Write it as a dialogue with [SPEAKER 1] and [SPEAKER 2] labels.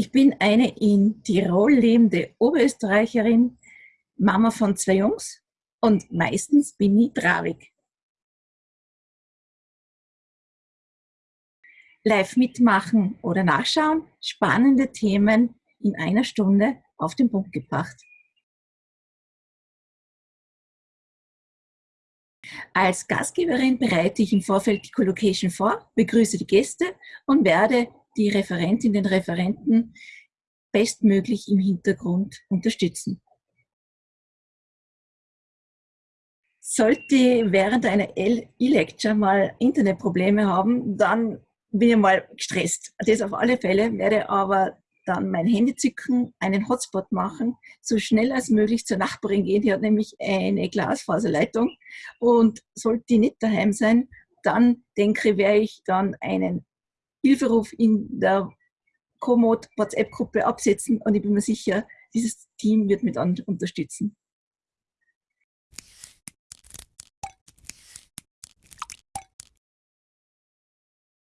[SPEAKER 1] Ich bin eine in Tirol lebende Oberösterreicherin, Mama von zwei Jungs und meistens bin ich traurig. Live mitmachen oder nachschauen, spannende Themen in einer Stunde auf den Punkt gebracht. Als Gastgeberin bereite ich im Vorfeld die Collocation vor, begrüße die Gäste und werde die Referentin, den Referenten bestmöglich im Hintergrund unterstützen. Sollte während einer E-Lecture mal Internetprobleme haben, dann bin ich mal gestresst. Das auf alle Fälle, werde aber dann mein Handy zücken, einen Hotspot machen, so schnell als möglich zur Nachbarin gehen, die hat nämlich eine Glasfaserleitung und sollte die nicht daheim sein, dann denke ich, werde ich dann einen Hilferuf in der Komoot WhatsApp-Gruppe absetzen und ich bin mir sicher, dieses Team wird mit unterstützen.